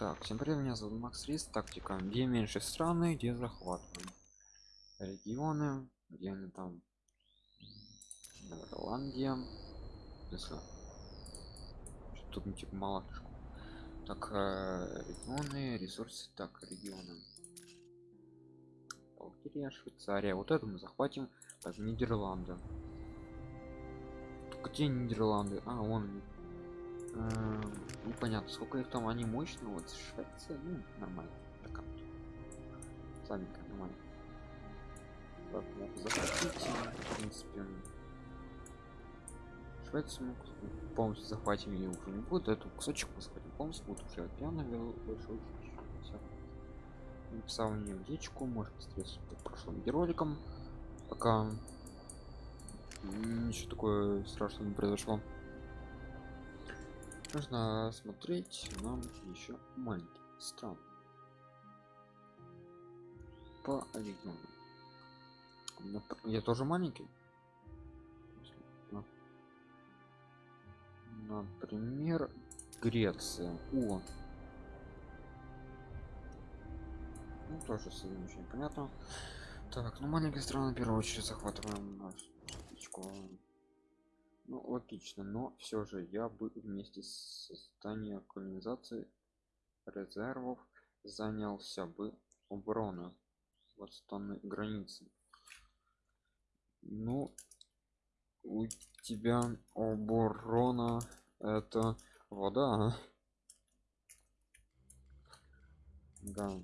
Так, всем привет, меня зовут Макс Рис, тактика, где меньше страны, где захватываем регионы, где они там, Ирландия, если тут не типа мало так э, регионы ресурсы так регионы. Балтия швейцария. Вот это мы захватим. Так нидерланды. Где нидерланды? А он э, непонятно сколько их там они мощные вот швеция ну нормально так слабенько нормально. Так, захватить в принципе Швецию мы полностью захватим ее уже не будет эту кусочек мы захватим полностью будет уже океана большой написал мне в может встретиться в прошлым видеороликом пока ничего такое страшного не произошло нужно смотреть нам еще маленький. Стран по регионам я тоже маленький? Например греция. О! Ну тоже очень понятно. Так ну маленькая страна в первую очередь захватываем нашу ну логично но все же я бы вместе с созданием колонизации резервов занялся бы обороной восстанной границы. Ну у тебя оборона это вода да.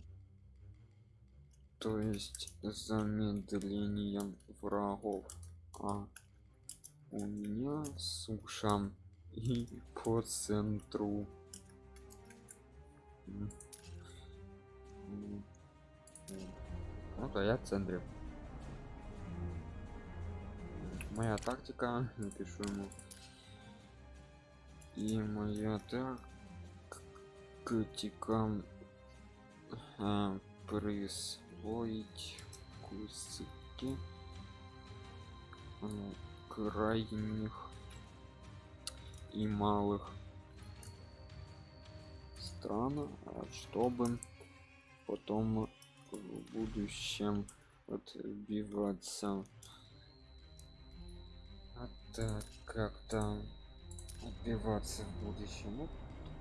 То есть замедлением врагов а у меня суша. И по центру. Ну да я в центре. Моя тактика. Напишу ему. И моя тактика а, присвоить куски а, крайних и малых. Стран чтобы потом в будущем отбиваться? А так как-то отбиваться в будущем? Вот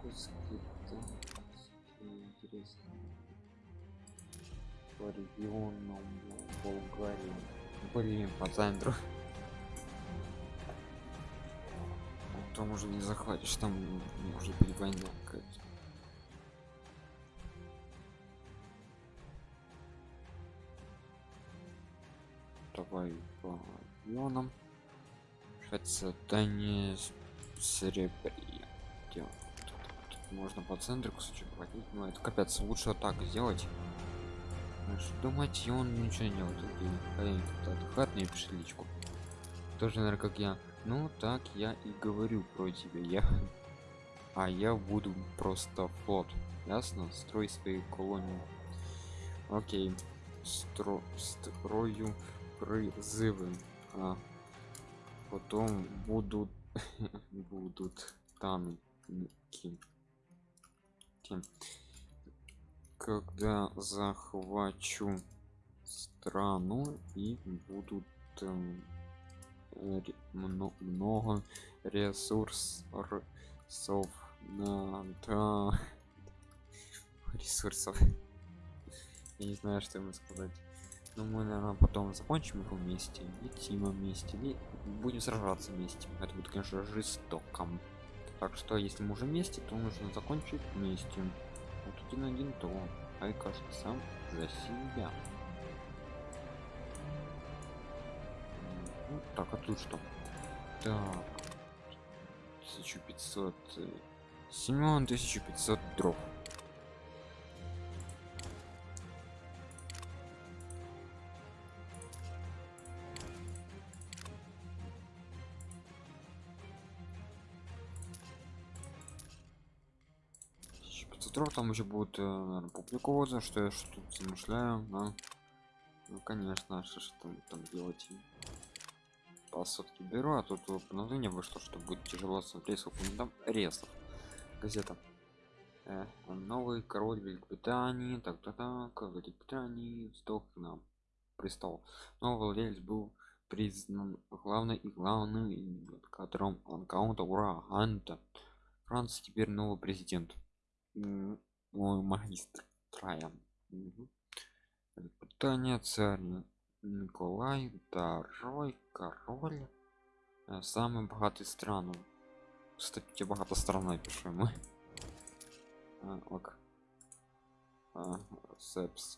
куски интересно по регионам болгарии. Блин по центру там уже не захватишь там быть война какая-то давай по регионам Швеция, Дания, Серебря. Можно по центру кусочек хватить, но это капец, лучше так сделать. Думать, и он ничего не делает. Как-то отдыхать мне пишет личку. Тоже, наверное, как я. Ну, так я и говорю про тебя. Я... А я буду просто флот. Ясно? Строй свои колонии. Окей. Стро... Строю призывы. А потом будут будут танки когда захвачу страну и будут эм, много ресурсов надо ресурсов. Я не знаю что ему сказать. Но ну, мы наверное потом закончим их вместе и тима вместе и будем сражаться вместе. Это будет конечно жестоком так что если мы уже вместе то нужно закончить вместе. Вот один один то ай каждый сам за себя так а тут что? Так. 1500 семен 1500 дров остров там уже будет э, публиковаться что я что тут замышляю да? ну конечно что ж там, там делать по сотке беру а тут обновление вышло что будет тяжело смотреть сколько там ресов газета. Э, новый король великобритании так так так великобритании встал на престол новый владелец был признан главной и главным которым он каунта ура ганта. Франция теперь новый президент. Мой магистр траян Мгм. Великобритания царь николай второй король. Э, самый богатый страну кстати страна пишем мы. А, ок. А, сепс.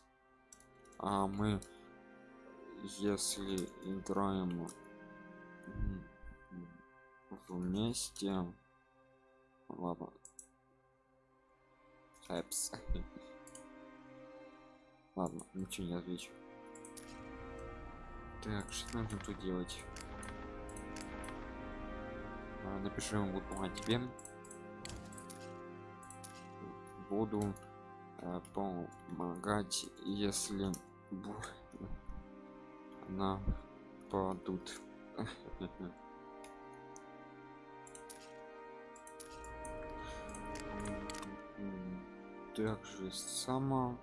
А мы если играем вместе ладно. Сепс. Ладно ничего не отвечу так что нужно тут делать? А, напиши ему буду помогать тебе буду э, помогать если нападут также сама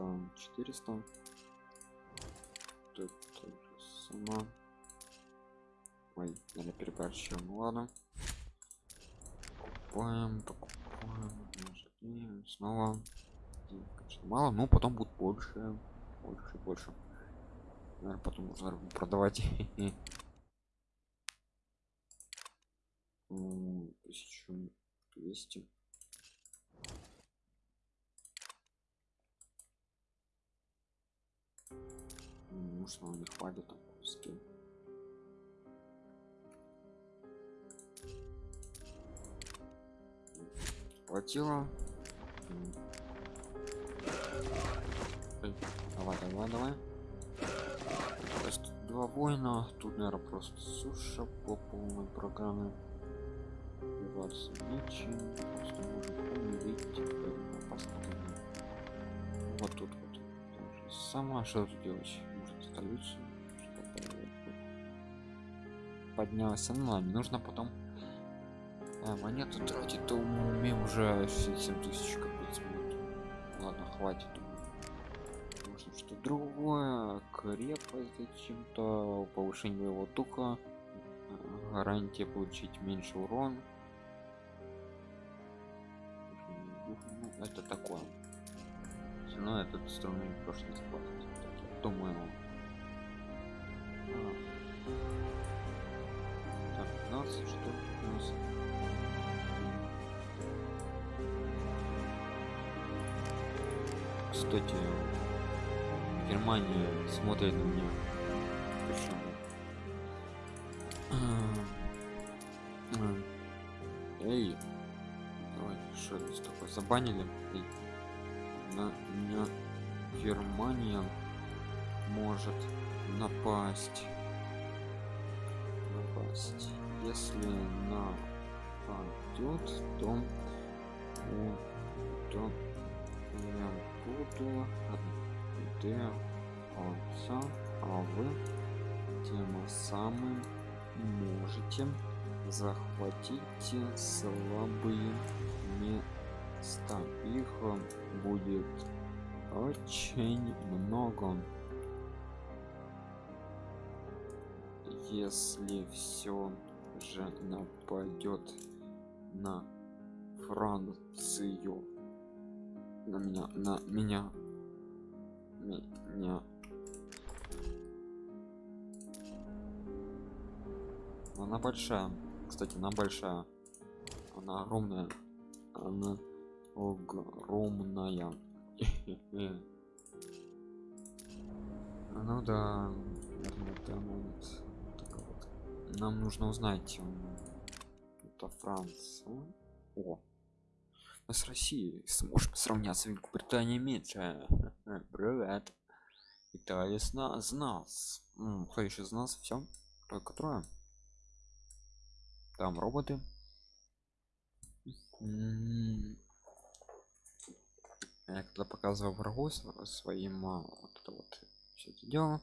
М, где-то 400 тут тоже сама. Ой наверное переборщил ну ладно. Покупаем покупаем. И снова. Конечно, мало но потом будет больше больше больше. Наверное потом нужно продавать. М, 1200 М, может нам не хватит там куски хватило. Эй, давай давай. Давай Просто два воина тут наверное просто суша по полной программе. Убиваться нечем просто можем умереть поэтому посмотрим вот тут вот. Сама что тут делать чтобы поднялся ну ладно нужно потом а, монету тратить то умеем уже 67 тысяч минут ладно хватит. Нужно что другое крепость зачем-то повышение боевого духа а, гарантия получить меньше урон. Это такое. Но этот струны прошлый я думаю 15 что тут у нас кстати германия смотрит на меня. М, эй давай что здесь такое? Забанили? Эй, на меня германия может напасть. Напасть если нападет то то я буду отдыхаться а вы тем самым можете захватить слабые места. Их будет очень много. Если все же нападет на францию. На меня на меня. Меня. Она большая. Кстати она большая. Она огромная. Она огромная. Ну да это момент. Нам нужно узнать это франция. О мы с россией сможем сравняться великобритания меньше. Привет. Италия с нас с нас. М, кто еще из нас все только трое. Там роботы. Я когда показывал врагу св- своим а, вот это вот все это дело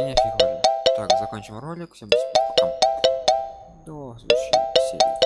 меня фиг возьми. так закончим ролик. Всем пока. До следующей серии